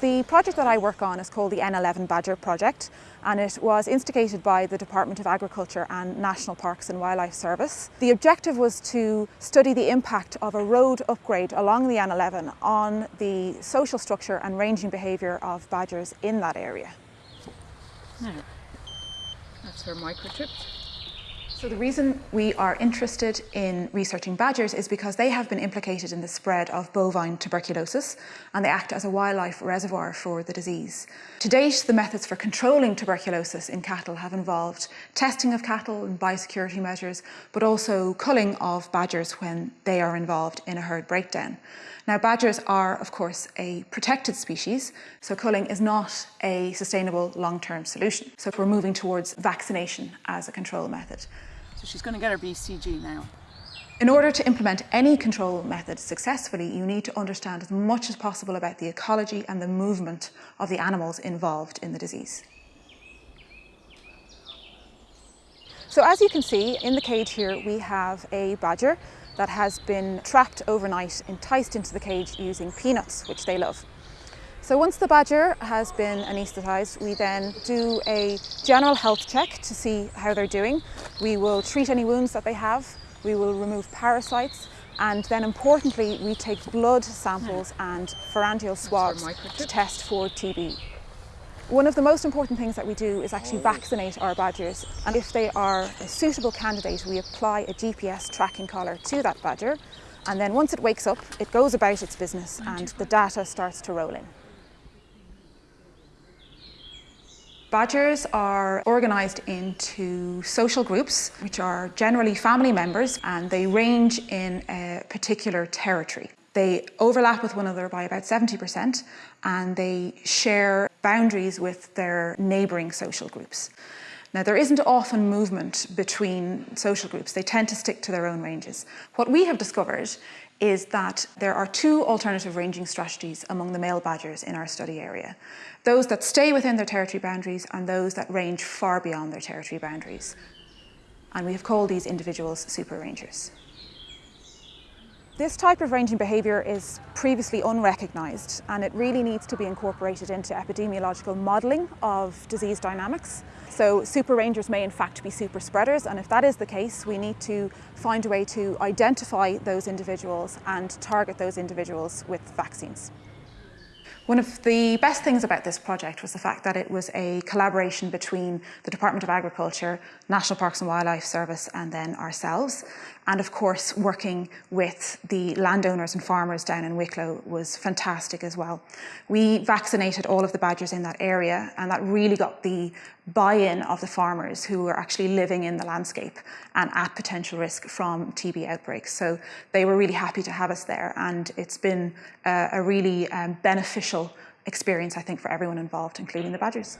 The project that I work on is called the N11 Badger Project and it was instigated by the Department of Agriculture and National Parks and Wildlife Service. The objective was to study the impact of a road upgrade along the N11 on the social structure and ranging behaviour of badgers in that area. Now, that's her microchip. So the reason we are interested in researching badgers is because they have been implicated in the spread of bovine tuberculosis and they act as a wildlife reservoir for the disease. To date, the methods for controlling tuberculosis in cattle have involved testing of cattle and biosecurity measures, but also culling of badgers when they are involved in a herd breakdown. Now, badgers are, of course, a protected species, so culling is not a sustainable long-term solution. So we're moving towards vaccination as a control method. So she's going to get her BCG now. In order to implement any control method successfully, you need to understand as much as possible about the ecology and the movement of the animals involved in the disease. So as you can see, in the cage here we have a badger that has been trapped overnight, enticed into the cage using peanuts, which they love. So once the badger has been anaesthetised, we then do a general health check to see how they're doing. We will treat any wounds that they have, we will remove parasites, and then importantly, we take blood samples and pharyngeal swabs to test for TB. One of the most important things that we do is actually vaccinate our badgers. And if they are a suitable candidate we apply a GPS tracking collar to that badger. And then once it wakes up it goes about its business and the data starts to roll in. Badgers are organised into social groups, which are generally family members, and they range in a particular territory. They overlap with one another by about 70%, and they share boundaries with their neighbouring social groups. Now, there isn't often movement between social groups. They tend to stick to their own ranges. What we have discovered is that there are two alternative ranging strategies among the male badgers in our study area. Those that stay within their territory boundaries and those that range far beyond their territory boundaries. And we have called these individuals super rangers. This type of ranging behaviour is previously unrecognised and it really needs to be incorporated into epidemiological modelling of disease dynamics. So super rangers may in fact be super spreaders and if that is the case we need to find a way to identify those individuals and target those individuals with vaccines. One of the best things about this project was the fact that it was a collaboration between the Department of Agriculture, National Parks and Wildlife Service and then ourselves. And of course, working with the landowners and farmers down in Wicklow was fantastic as well. We vaccinated all of the badgers in that area and that really got the buy-in of the farmers who were actually living in the landscape and at potential risk from TB outbreaks. So they were really happy to have us there and it's been a, a really um, beneficial experience, I think, for everyone involved, including the badgers.